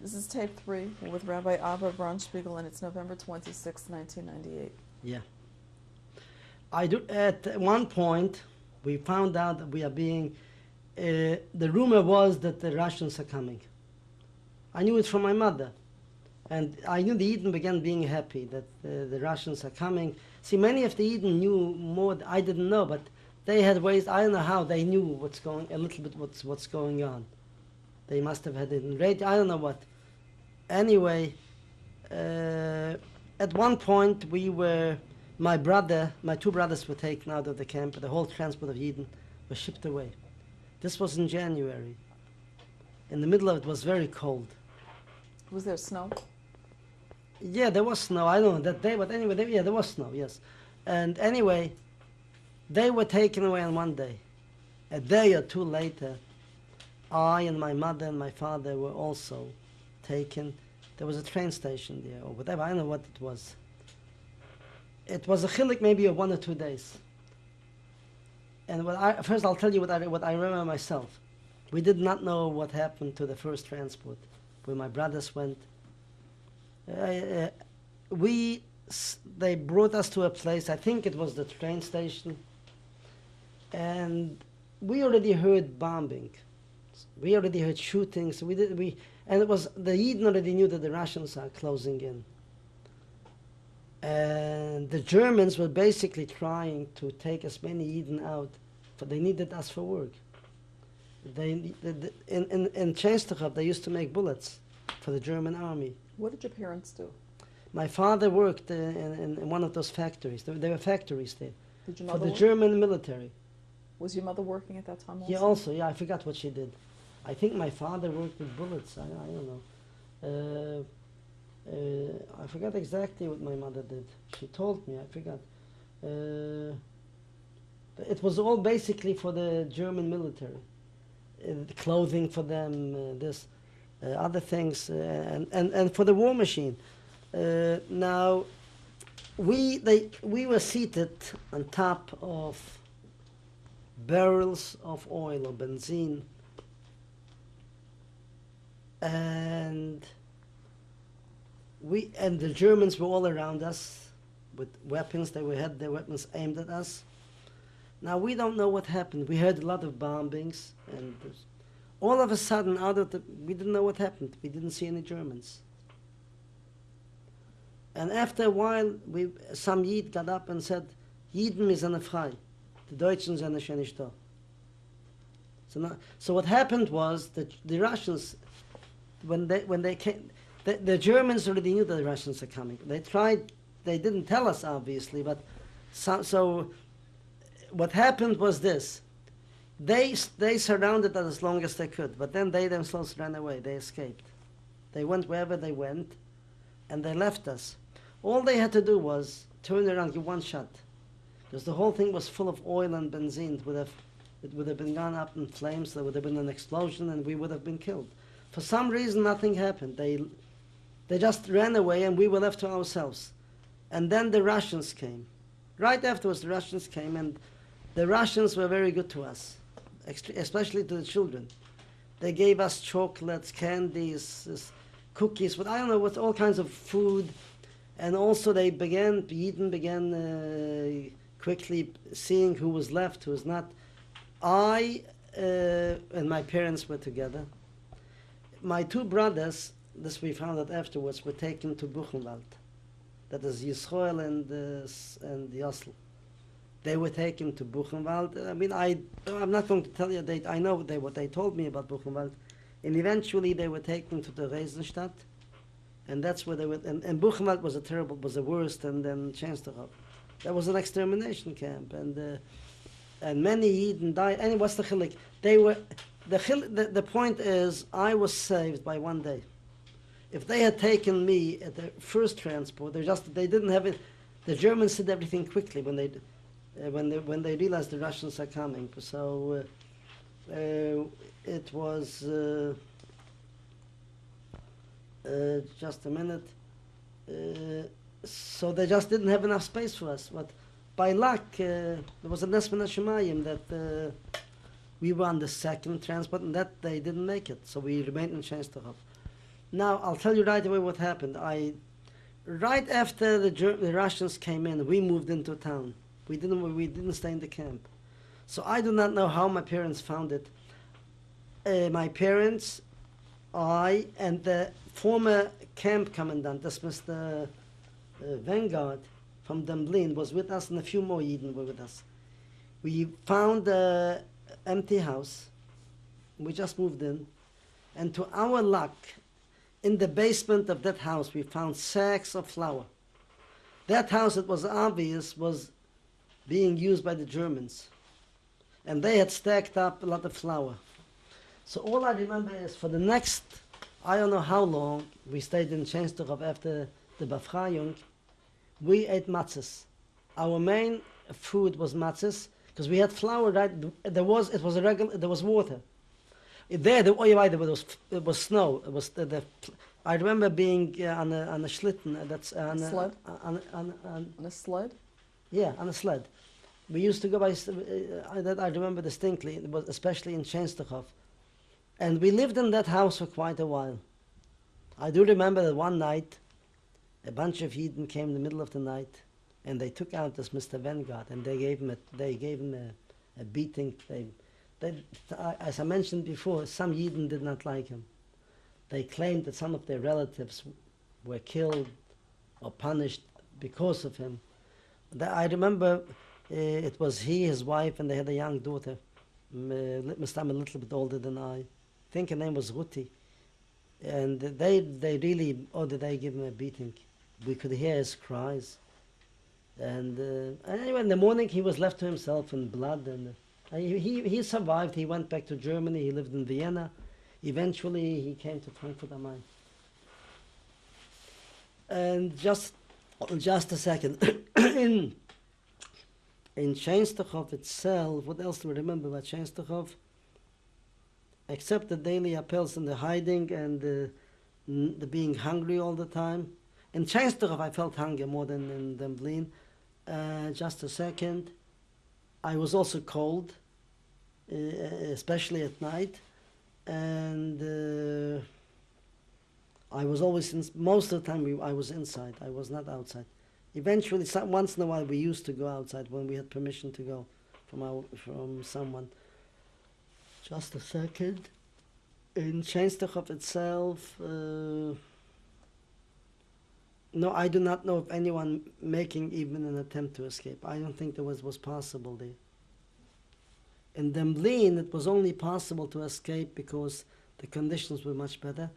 This is tape three with Rabbi Abba Braunspiegel, and it's November 26, 1998. Yeah. I do, at one point, we found out that we are being, uh, the rumor was that the Russians are coming. I knew it from my mother. And I knew the Eden began being happy that uh, the Russians are coming. See, many of the Eden knew more, I didn't know, but they had ways, I don't know how, they knew what's going, a little bit what's, what's going on. They must have had it in radio, I don't know what. Anyway, uh, at one point we were, my brother, my two brothers were taken out of the camp, the whole transport of Eden was shipped away. This was in January. In the middle of it was very cold. Was there snow? Yeah, there was snow. I don't know that day, but anyway, there, yeah, there was snow. Yes, and anyway, they were taken away on one day. A day or two later, I and my mother and my father were also taken. There was a train station there, or whatever. I don't know what it was. It was a chilik maybe of one or two days. And I, first, I'll tell you what I what I remember myself. We did not know what happened to the first transport, where my brothers went uh, we they brought us to a place i think it was the train station and we already heard bombing we already heard shootings we did we and it was the Eden already knew that the russians are closing in and the germans were basically trying to take as many eden out but they needed us for work they, the, the, in, in, in Częstochow, they used to make bullets for the German army. What did your parents do? My father worked uh, in, in, one of those factories. There, there were factories there for the work? German military. Was your mother working at that time also? Yeah, also, yeah, I forgot what she did. I think my father worked with bullets. I, I don't know. Uh, uh, I forgot exactly what my mother did. She told me. I forgot. Uh, it was all basically for the German military. Uh, the clothing for them, uh, this, uh, other things, and, and, and for the war machine. Now, we, they, we were seated on top of barrels of oil or benzene. And we and the Germans were all around us with weapons they had their weapons aimed at us. Now we don't know what happened. We heard a lot of bombings and all of a sudden out of the we didn't know what happened. We didn't see any Germans. And after a while we some Yid got up and said Yidden is frei the Deutschen sind schon nicht. So, now, so what happened was that the Russians, when they when they came, the, the Germans already knew that the Russians are coming. They tried, they didn't tell us obviously, but so, so what happened was this: they they surrounded us as long as they could, but then they themselves ran away. They escaped. They went wherever they went, and they left us. All they had to do was turn around, give one shot because the whole thing was full of oil and benzene. It would have, it would have been gone up in flames. There would have been an explosion, and we would have been killed. For some reason, nothing happened. They, they just ran away, and we were left to ourselves. And then the Russians came. Right afterwards, the Russians came, and the Russians were very good to us, especially to the children. They gave us chocolates, candies, cookies, but I don't know, with all kinds of food. And also, they began, Eden began uh, quickly seeing who was left, who was not. I uh, and my parents were together. My two brothers, this we found out afterwards, were taken to Buchenwald. That is Yisroel and, uh, and Yosel. They were taken to Buchenwald. I mean, I, I'm not going to tell you, they, I know they, what they told me about Buchenwald. And eventually they were taken to Theresienstadt. And that's where they were, and, and Buchenwald was a terrible, was the worst, and then Częstochow. That was an extermination camp, and uh, and many Eden died. And what's the chilik? They were the, the the point is I was saved by one day. If they had taken me at the first transport, they just they didn't have it. The Germans did everything quickly when they uh, when they when they realized the Russians are coming. So uh, uh, it was. Uh, uh, just a minute. So they just didn't have enough space for us. But by luck, uh, there was a Nesman Shemayim that uh, we were on the second transport, and that they didn't make it. So we remained in Częstochow. Now I'll tell you right away what happened. I, right after the, the Russians came in, we moved into town. We didn't we didn't stay in the camp, so I do not know how my parents found it. Uh, my parents, I, and the former camp commandant, this Mr. Uh, Vanguard from Demblin, was with us, and a few more Yidden were with us. We found a empty house. We just moved in, and to our luck, in the basement of that house, we found sacks of flour. That house, it was obvious, was being used by the Germans. And they had stacked up a lot of flour. So all I remember is for the next, I don't know how long, we stayed in Częstochow after the Befreiung, we ate matzahs. Our main food was matzahs, because we had flour, right? There was, it was a regular, there was water. There, the, oh, you're there was, it was snow. It was the, the I remember being uh, on a on a schlitten. Uh, that's uh, on a, Sled? On, on, on, On a sled? yeah, on a sled. We used to go by. Uh, that I remember distinctly. It was especially in Częstochow, and we lived in that house for quite a while. I do remember that one night, a bunch of heathen came in the middle of the night, and they took out this Mr. Vanguard, and they gave him a they gave him a, a beating. They, they, as I mentioned before, some heathen did not like him. They claimed that some of their relatives were killed or punished because of him. I remember uh, it was he, his wife, and they had a young daughter, m- uh, li- Mr. a little bit older than I. I think her name was Ruti. And they, they really, oh, did they give him a beating? We could hear his cries. And uh, anyway, in the morning he was left to himself in blood. And uh, he, he, survived. He went back to Germany. He lived in Vienna. Eventually, he came to Frankfurt am Main. And just, just a second. in in Częstochow itself, what else do we remember about Częstochow? Except the daily appels and the hiding and the, the being hungry all the time. In Częstochow, I felt hunger more than in Demblin. Uh, just a second. I was also cold, uh, especially at night. And uh, I was always, in, most of the time, we, I was inside. I was not outside. Eventually, some, once in a while, we used to go outside when we had permission to go from our, from someone. Just a second. In Częstochow itself, uh, no, I do not know of anyone making even an attempt to escape. I don't think there was was possible there. In Demblin, it was only possible to escape because the conditions were much better,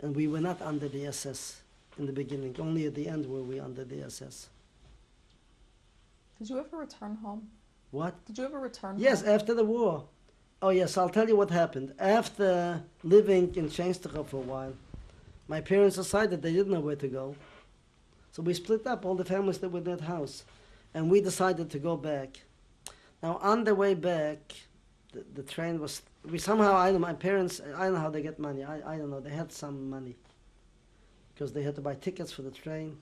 and we were not under the SS in the beginning. Only at the end were we under the SS. Did you ever return home? What? Did you ever return Yes, home? after the war. Oh yes, I'll tell you what happened. After living in Częstochow for a while, my parents decided they didn't know where to go. So we split up all the families that were in that house. And we decided to go back. Now on the way back, the, the train was we somehow I know my parents I know how they get money. I, I don't know. They had some money. Because they had to buy tickets for the train.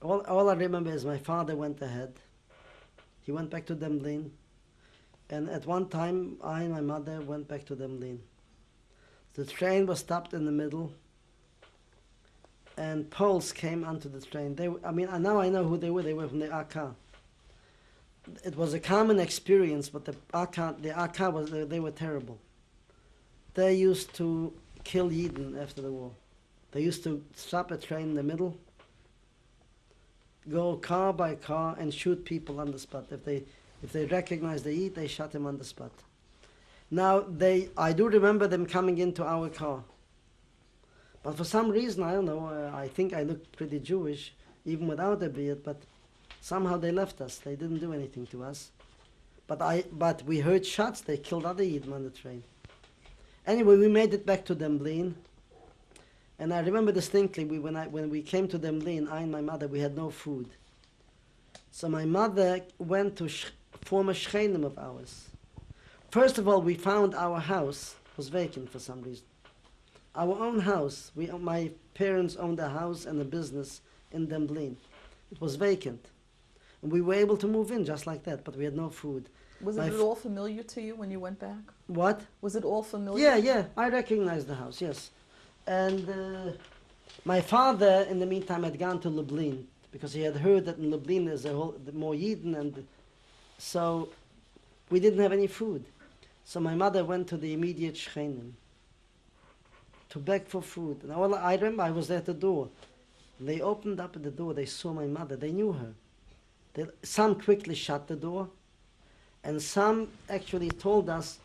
All all I remember is my father went ahead. He went back to Demblin. And at one time, I and my mother went back to Demblin. The train was stopped in the middle, and Poles came onto the train. They, I mean, now I know who they were. They were from the AK. It was a common experience, but the AK, the AK was they were terrible. They used to kill Yidden after the war. They used to stop a train in the middle, go car by car, and shoot people on the spot if they if they recognize the Eid, they shot him on the spot. Now they, I do remember them coming into our car, but for some reason I don't know. Uh, I think I looked pretty Jewish even without a beard, but somehow they left us. They didn't do anything to us. But I, but we heard shots. They killed other Yidden on the train. Anyway, we made it back to Demblin, and I remember distinctly. We when I when we came to Demblin, I and my mother, we had no food. So my mother went to sh- former shchenim of ours. First of all, we found our house was vacant for some reason. Our own house. We, my parents owned a house and a business in Demblin. It was vacant. And we were able to move in just like that, but we had no food. Was my it all familiar to you when you went back? What? Was it all familiar? Yeah, yeah, I recognized the house, yes. And uh, my father, in the meantime, had gone to Lublin because he had heard that in Lublin there's a whole more Yidden, and so we didn't have any food. So my mother went to the immediate Shchenim to beg for food. And all I remember, I was at the door. They opened up the door. They saw my mother. They knew her. They, some quickly shut the door, and some actually told us,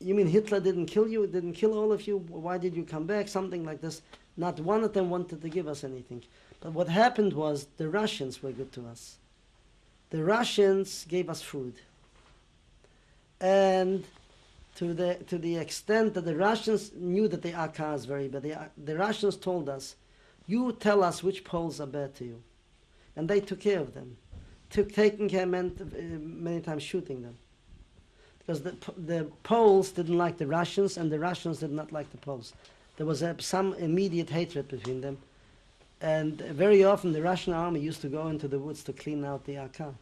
"You mean Hitler didn't kill you? Didn't kill all of you? Why did you come back?" Something like this. Not one of them wanted to give us anything. But what happened was the Russians were good to us. The Russians gave us food, and to the to the extent that the Russians knew that the is very bad. The, the Russians told us, "You tell us which Poles are bad to you," and they took care of them. Took taking care meant uh, many times shooting them, because the the Poles didn't like the Russians, and the Russians did not like the Poles. There was a, some immediate hatred between them, and very often the Russian army used to go into the woods to clean out the AK.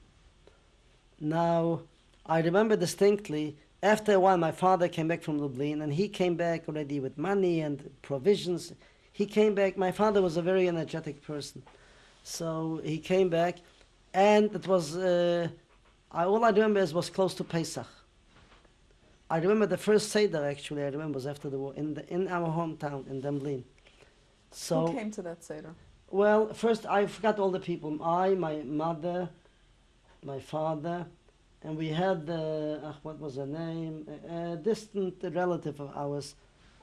Now, I remember distinctly after a while, my father came back from Lublin, and he came back already with money and provisions. He came back. My father was a very energetic person, so he came back, and it was uh, I, all I remember is was close to Pesach. I remember the first seder actually. I remember was after the war in the, in our hometown in Demblin. So Who came to that Seder? well, first I forgot all the people. I, my mother, my father, and we had the uh, what was her name? A, a distant relative of ours,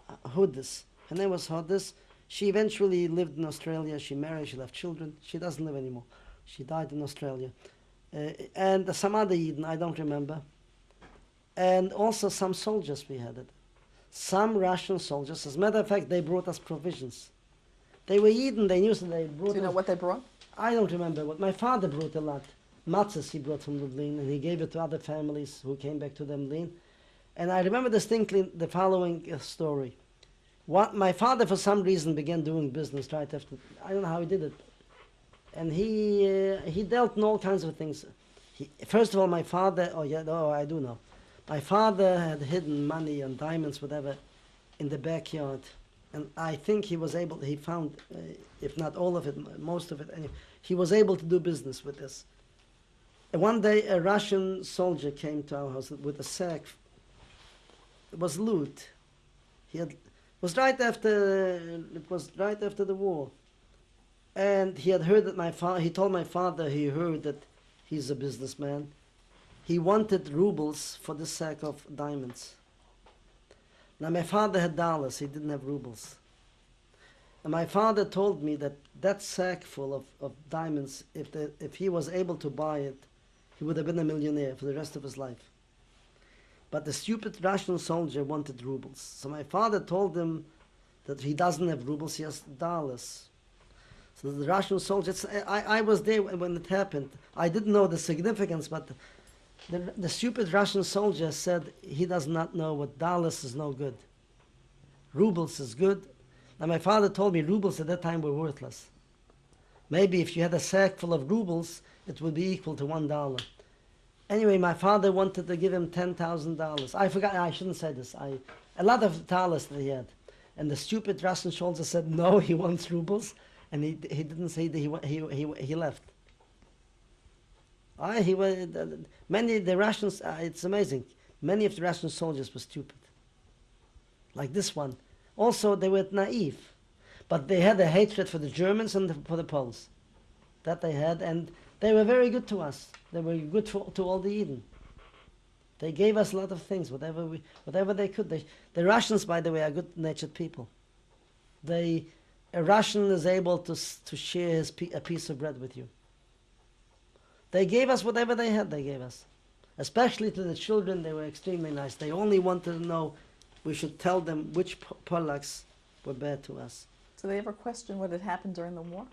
uh, Hudis. Her name was Hudis. She eventually lived in Australia. She married. She left children. She doesn't live anymore. She died in Australia. Uh, and some other Eden, I don't remember. And also some soldiers we had it. Some Russian soldiers. As a matter of fact, they brought us provisions. They were Eden. They knew so they brought Do you know what they brought? I don't remember what my father brought a lot. Matzahs he brought from Lublin, and he gave it to other families who came back to Lublin. And I remember distinctly the following uh, story. What my father, for some reason, began doing business right after. I don't know how he did it, and he uh, he dealt in all kinds of things. He, first of all, my father. Oh yeah, oh I do know. My father had hidden money and diamonds, whatever, in the backyard, and I think he was able. He found, uh, if not all of it, most of it. and he was able to do business with this. One day, a Russian soldier came to our house with a sack. It was loot. He had was right after it was right after the war, and he had heard that my father. He told my father he heard that he's a businessman. He wanted rubles for the sack of diamonds. Now my father had dollars. He didn't have rubles. And my father told me that that sack full of, of diamonds, if, the, if he was able to buy it, he would have been a millionaire for the rest of his life. But the stupid Russian soldier wanted rubles. So my father told him that he doesn't have rubles, he has dollars. So the Russian soldier, it's- I, I was there when it happened. I didn't know the significance, but the, the stupid Russian soldier said he does not know what dollars is no good. Rubles is good. And my father told me rubles at that time were worthless. Maybe if you had a sack full of rubles, it would be equal to one dollar. Anyway, my father wanted to give him ten thousand dollars. I forgot. I shouldn't say this. I a lot of dollars that he had, and the stupid Russian soldier said no. He wants rubles, and he he didn't say that he he he he left. I he was many the Russians. Uh, it's amazing. Many of the Russian soldiers were stupid. Like this one. Also, they were naive, but they had a hatred for the Germans and for the Poles. That they had, and they were very good to us. They were good for, to all the Eden. They gave us a lot of things, whatever we, whatever they could. They, the Russians, by the way, are good-natured people. They, a Russian is able to to share his a piece of bread with you. They gave us whatever they had. They gave us, especially to the children. They were extremely nice. They only wanted to know. We should tell them which Polacks were bad to us. Do they ever question what had happened during the war?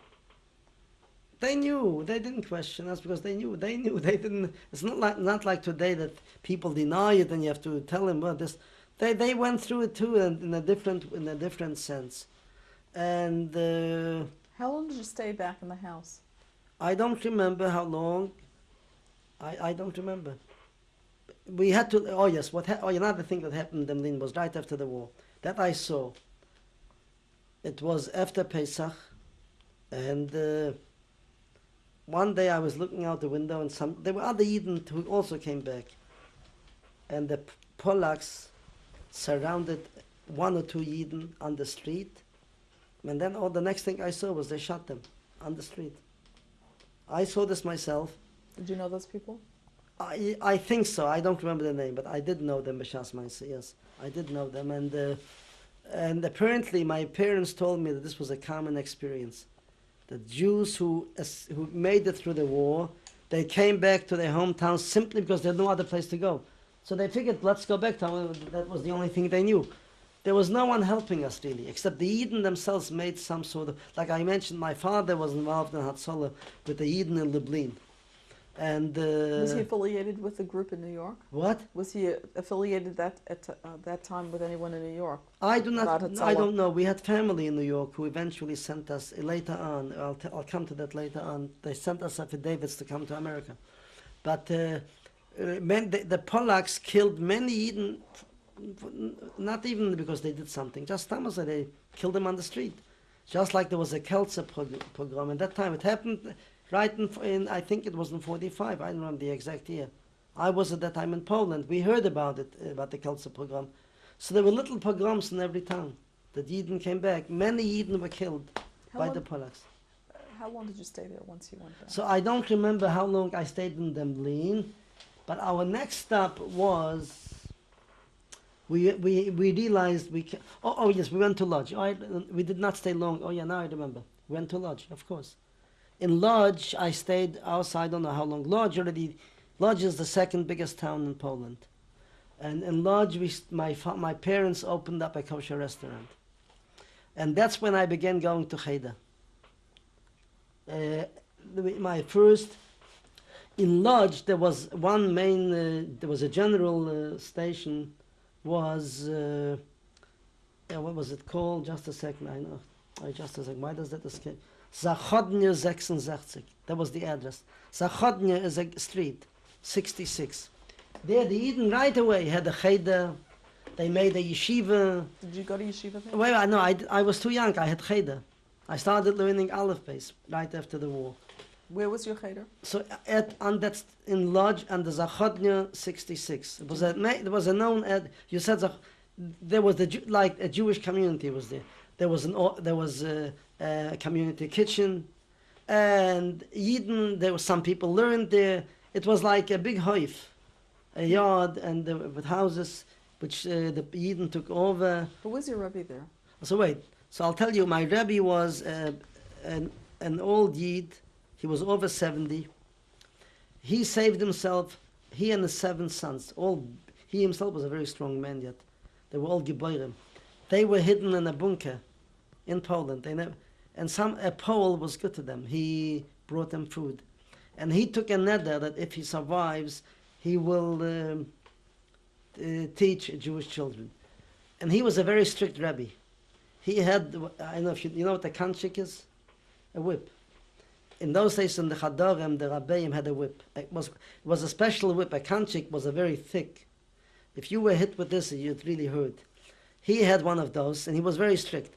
They knew. They didn't question us because they knew. They knew. They didn't. It's not like not like today that people deny it and you have to tell them. Well, this. They they went through it too in, in a different in a different sense, and uh, How long did you stay back in the house? I don't remember how long. I I don't remember. We had to. Oh yes. What? Ha- oh, another thing that happened in Demblin was right after the war. That I saw. It was after Pesach, and uh, one day I was looking out the window, and some there were other Eden who also came back, and the Polacks surrounded one or two Eden on the street, and then all the next thing I saw was they shot them on the street. I saw this myself. Did you know those people? I I think so. I don't remember the name, but I did know them. B'shas Ma'aseh, Yes, I did know them, and uh, and apparently my parents told me that this was a common experience. The Jews who who made it through the war, they came back to their hometowns simply because they had no other place to go. So they figured, let's go back to that was the only thing they knew. There was no one helping us really, except the Eden themselves made some sort of, like I mentioned, my father was involved in Hatzalah with the Eden in Lublin. And, uh, Was he affiliated with the group in New York? what? Was he affiliated that at uh, that time with anyone in New York? I do not. I don't know. We had family in New York who eventually sent us later on. I'll, I'll come to that later on. They sent us affidavits to come to America, but uh, uh, men, the, the Polacks killed many Eden, not even because they did something. Just Thomas said they killed them on the street, just like there was a Kelzer pogrom. At that time, it happened right in, in I think it was in '45. I don't remember the exact year. I was at that time in Poland. We heard about it about the Kelzer pogrom. So there were little pogroms in every town. The Eden came back. Many Eden were killed How by long, the Polacks. how long did you stay there once you went back? So I don't remember how long I stayed in Demblin, but our next stop was. We, we, we realized we oh, oh yes we went to Lodz oh, I, we did not stay long oh yeah now I remember we went to Lodz of course in Lodz I stayed outside I don't know how long. Lodz already Lodz is the second biggest town in Poland. And in Lodz we my my parents opened up a kosher restaurant. And that's when I began going to Cheder uh, my first in Lodz there was one main uh, there was a general uh, station was uh, what was it called? Just a second i know. I just a second why does that escape Zachodnia 66 that was the address Zachodnia is a street 66 there the Eden right away had a cheder they made a yeshiva Did you go to yeshiva there? Wait, I know. I, I was too young. I had cheder. I started learning Aleph base right after the war. Where was your cheder? So at on that in lodge under Zachodnia 66. It was a there was a known ad. You said Zach- there was the like a Jewish community was there. There was an there was a, a community kitchen, and Yidden. There were some people learned there. It was like a big hoif, a yard and with houses, which uh, the Yidden took over. Who was your rebbe there? So wait. So I'll tell you, my Rebbe was uh, an, an old Yid. He was over 70. He saved himself, he and his seven sons. All He himself was a very strong man yet. They were all Geborim. They were hidden in a bunker in Poland. They never, and some a Pole was good to them. He brought them food. And he took a neder that if he survives, he will um, uh, teach Jewish children. And he was a very strict rabbi. He had, I don't know if you, you know what a kanchik is? A whip. In those days in the Chadorim, the Rabbeim had a whip. It was, it was a special whip. A kanchik was a very thick. If you were hit with this, you'd really hurt. He had one of those, and he was very strict.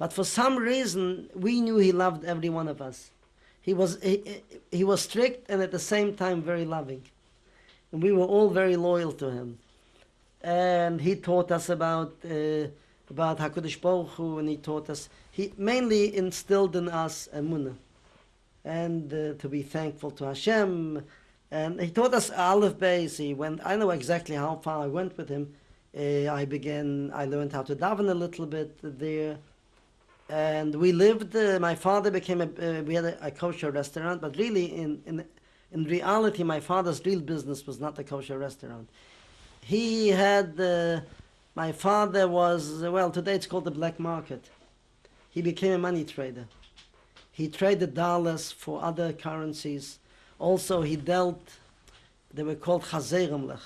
But for some reason, we knew he loved every one of us. He was, he, he was strict and at the same time very loving. And we were all very loyal to him. And he taught us about uh, about Hakadosh Baruch Hu, and he taught us. He mainly instilled in us emunah, and uh, to be thankful to Hashem. And he taught us Aleph Beis. He went. I know exactly how far I went with him. Uh, I began. I learned how to daven a little bit there, and we lived. Uh, my father became a. Uh, we had a, a kosher restaurant, but really, in in in reality, my father's real business was not a kosher restaurant. He had. Uh, my father was, well, today it's called the black market. He became a money trader. He traded dollars for other currencies. Also, he dealt, they were called chazeremlech,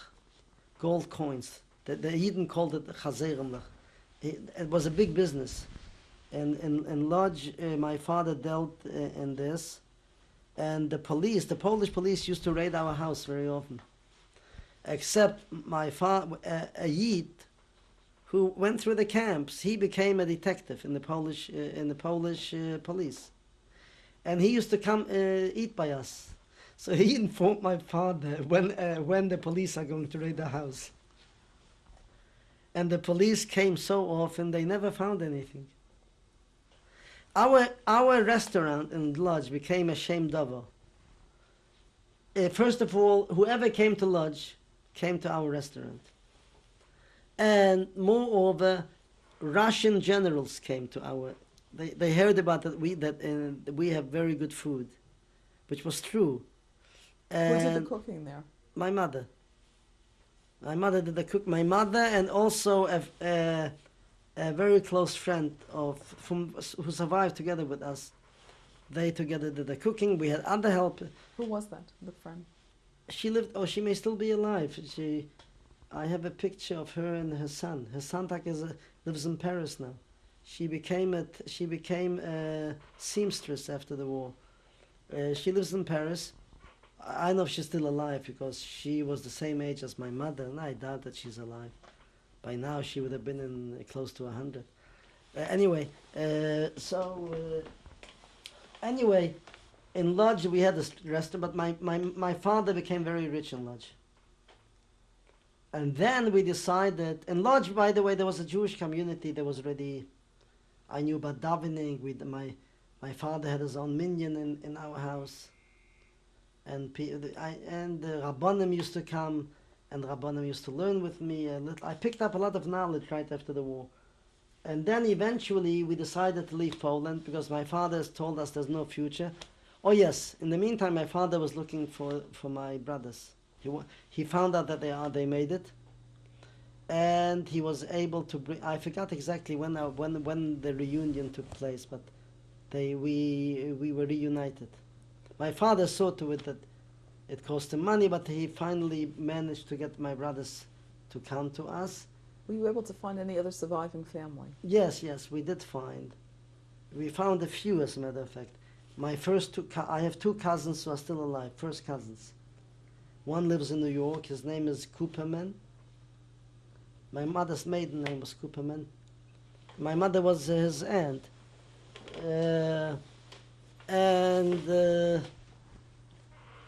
gold coins. The, the Eden called it chazeremlech. It, it was a big business. And in, in Lodz, uh, my father dealt uh, in this. And the police, the Polish police used to raid our house very often. Except my father, a, a Yid, who went through the camps. He became a detective in the Polish uh, in the Polish uh, police, and he used to come uh, eat by us. So he informed my father when uh, when the police are going to raid the house. And the police came so often they never found anything. Our our restaurant and Lodz became a shame double. Uh, first of all, whoever came to Lodz came to our restaurant. And moreover, Russian generals came to our. They, they heard about that we that uh, we have very good food, which was true. Who did the cooking there? my mother. My mother did the cook. My mother and also a, a, a very close friend of from who survived together with us. They together did the cooking. We had other help. Who was that? The friend. She lived. Oh, she may still be alive. She. I have a picture of her and her son. Her son is lives in Paris now. She became a she became a seamstress after the war. Uh, she lives in Paris. I know she's still alive because she was the same age as my mother, and I doubt that she's alive. By now, she would have been in uh, close to a hundred. Uh, anyway, uh, so uh, anyway, in Lodz we had this restaurant, but my, my, my father became very rich in Lodz. And then we decided, in Lodz, by the way, there was a Jewish community. that was already, I knew about davening. With my, my father had his own minyan in, in our house, and I, and the rabbanim used to come, and rabbanim used to learn with me. A little, I picked up a lot of knowledge right after the war, and then eventually we decided to leave Poland because my father has told us there's no future. Oh yes, in the meantime, my father was looking for for my brothers. He he found out that they are they made it, and he was able to bring. I forgot exactly when uh, when when the reunion took place, but they we we were reunited. My father saw to it that it cost him money, but he finally managed to get my brothers to come to us. Were you able to find any other surviving family? Yes, yes, we did find. We found a few, as a matter of fact. My first two, I have two cousins who are still alive, first cousins. One lives in New York, his name is Cooperman. My mother's maiden name was Cooperman. My mother was his aunt. Uh, and, uh,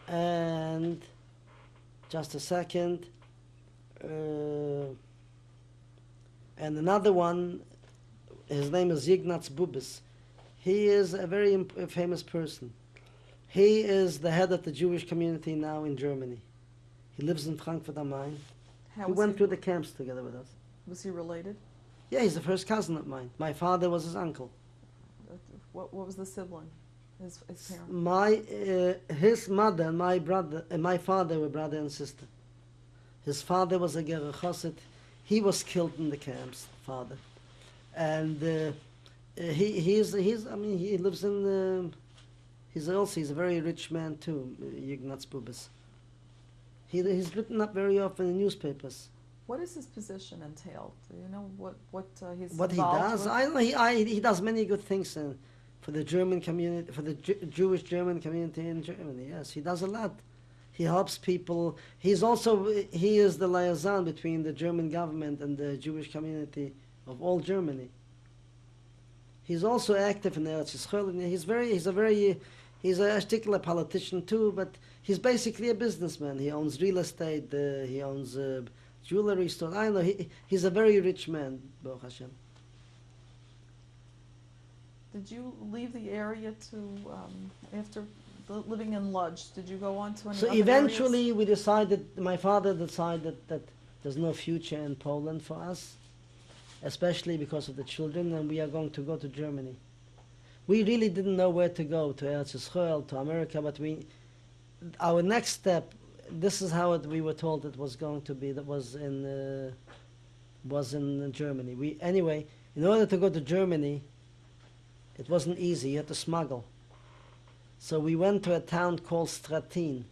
and, just a second. Uh, and another one, his name is Ignaz Bubis. He is a very famous person. He is the head of the Jewish community now in Germany. He lives in Frankfurt am Main. How was went he, through the camps together with us. Was he related? Yeah, he's the first cousin of mine. My father was his uncle. What, what was the sibling? His, his parent? My, uh, his mother and my brother, and my father were brother and sister. His father was a Ger Chassid. He was killed in the camps, father. And uh, uh, he, he's, he's, I mean, he lives in, um he's also, he's a very rich man too, uh, Ignaz Bubis. He, he's written up very often in newspapers. What is his position entailed? Do you know what, what uh, he's what he does. with? I he, I, he does many good things uh, for the German community, for the Ju- Jewish German community in Germany. Yes, he does a lot. He helps people. He's also he is the liaison between the German government and the Jewish community of all Germany. He's also active in Eretz Yisrael. He's very he's a very he's a particular politician too, but he's basically a businessman. He owns real estate. Uh, he owns uh, jewelry store. I know he, he's a very rich man, Baruch Hashem. Did you leave the area to, um, after living in Lodz, did you go on to any So eventually, we decided. My father decided that there's no future in Poland for us, especially because of the children, and we are going to go to Germany. We really didn't know where to go to Eretz Yisrael, to America, but we, our next step. This is how it, we were told it was going to be. That was in, uh, was in Germany. We anyway, in order to go to Germany, it wasn't easy. You had to smuggle. So we went to a town called Stratin.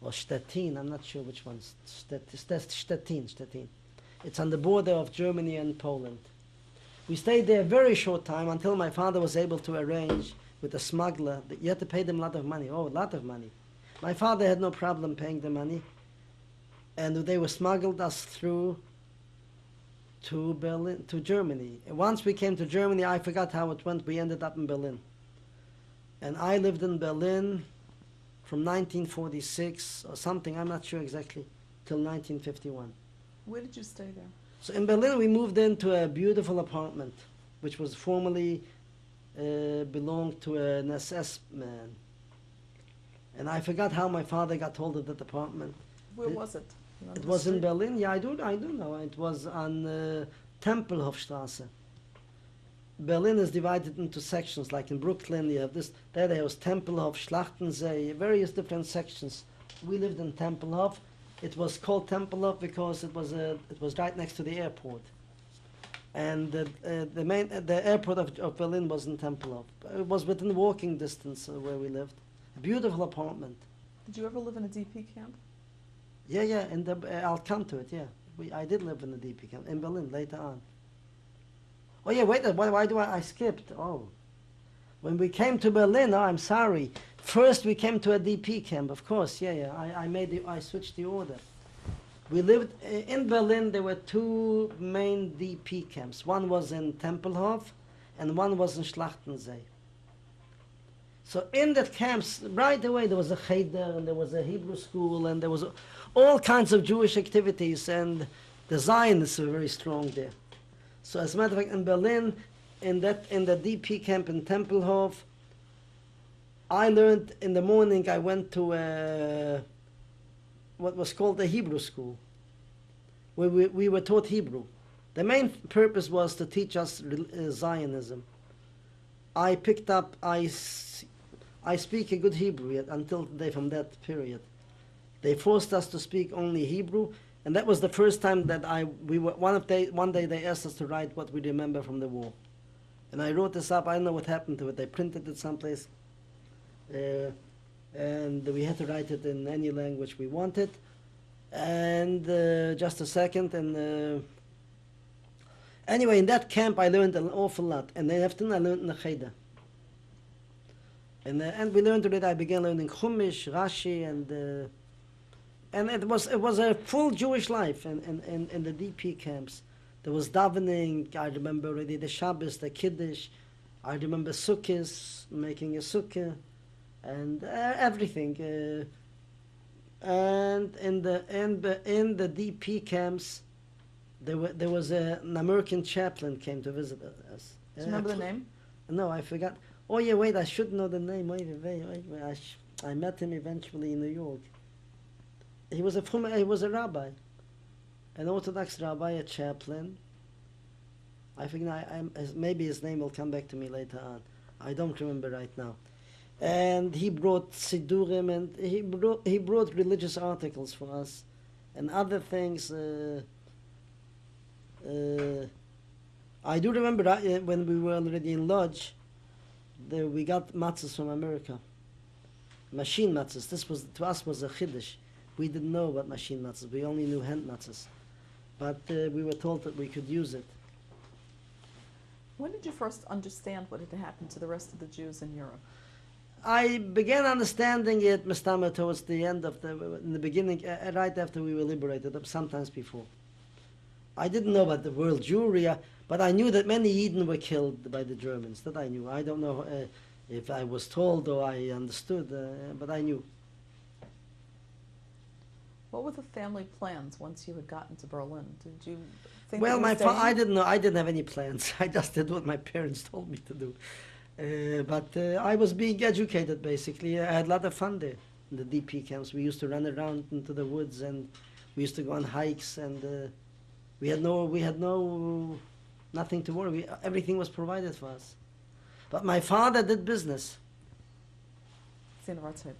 Or Stettin, I'm not sure which one. Stet- Stet- Stettin, Stettin. It's on the border of Germany and Poland. We stayed there a very short time until my father was able to arrange with a smuggler. that You had to pay them a lot of money. Oh, a lot of money. My father had no problem paying the money. And they were smuggled us through to Berlin, to Germany. Once we came to Germany, I forgot how it went. We ended up in Berlin. And I lived in Berlin from 1946 or something, I'm not sure exactly, till 1951. Where did you stay there? So in Berlin, we moved into a beautiful apartment, which was formerly uh, belonged to an SS man. And I forgot how my father got hold of that apartment. Where It- was it? It was in? Berlin. Yeah, I do. I do know. It was on uh, Tempelhofstrasse. Berlin is divided into sections. Like in Brooklyn, you have this. There, there was Tempelhof, Schlachtensee, various different sections. We lived in Tempelhof. It was called Tempelhof because it was a, it was right next to the airport. And the, uh, the main uh, the airport of, of Berlin was in Tempelhof. It was within walking distance uh, where we lived. A beautiful apartment. Did you ever live in a DP camp? Yeah, yeah, and uh, I'll come to it. Yeah, we, I did live in the DP camp in Berlin later on. Oh yeah, wait. Why, why do I? I skipped. Oh, when we came to Berlin. Oh, I'm sorry. First, we came to a DP camp. Of course, yeah, yeah. I, I made the. I switched the order. We lived uh, in Berlin. There were two main DP camps. One was in Tempelhof, and one was in Schlachtensee. So in that camps, right away there was a cheder and there was a Hebrew school and there was all kinds of Jewish activities and the Zionists were very strong there. So as a matter of fact, in Berlin, in that in the DP camp in Tempelhof, I learned in the morning. I went to a, what was called the Hebrew school, where we, we were taught Hebrew. The main purpose was to teach us uh, Zionism. I picked up. I, I speak a good Hebrew yet until today from that period. They forced us to speak only Hebrew, and that was the first time that I we were one of day one day they asked us to write what we remember from the war, and I wrote this up. I don't know what happened to it. They printed it someplace, uh, and we had to write it in any language we wanted. And uh, just a second, and uh, anyway, in that camp I learned an awful lot, and then after I learned Cheder. And, uh, and we learned it. I began learning Chumash, Rashi, and uh, and it was it was a full Jewish life in, in, in, in the DP camps. There was davening. I remember already the Shabbos, the Kiddush. I remember sukkahs, making a sukkah, and uh, everything. Uh, and in the in the in the DP camps, there were there was a, an American chaplain came to visit us. Do you remember the Uh, name? no, I forgot. Oh yeah, wait, I should know the name. Wait, wait, wait, wait. I, sh- I met him eventually in New York. He was a he was a rabbi, an Orthodox rabbi, a chaplain. I think I, I'm, maybe his name will come back to me later on. I don't remember right now. And he brought sidurim and he brought he brought religious articles for us, and other things. Uh, uh, I do remember uh, when we were already in Lodz, the, we got matzahs from America. Machine matzahs. This was to us was a chiddush. We didn't know about machine matzahs. We only knew hand matzahs, but uh, we were told that we could use it. When did you first understand what had happened to the rest of the Jews in Europe? I began understanding it, Mustama, towards the end of the, in the beginning, uh, right after we were liberated, uh, sometimes before. I didn't know about the world Jewry, uh, but I knew that many Eden were killed by the Germans. That I knew. I don't know uh, if I was told or I understood, uh, but I knew. What were the family plans once you had gotten to Berlin? Did you think well, my fa- I didn't know. I didn't have any plans. I just did what my parents told me to do. Uh, but uh, I was being educated basically. I had a lot of fun there in the DP camps. We used to run around into the woods and we used to go on hikes and uh, we had no we had no nothing to worry. We, everything was provided for us. But my father did business. Zinavartsev.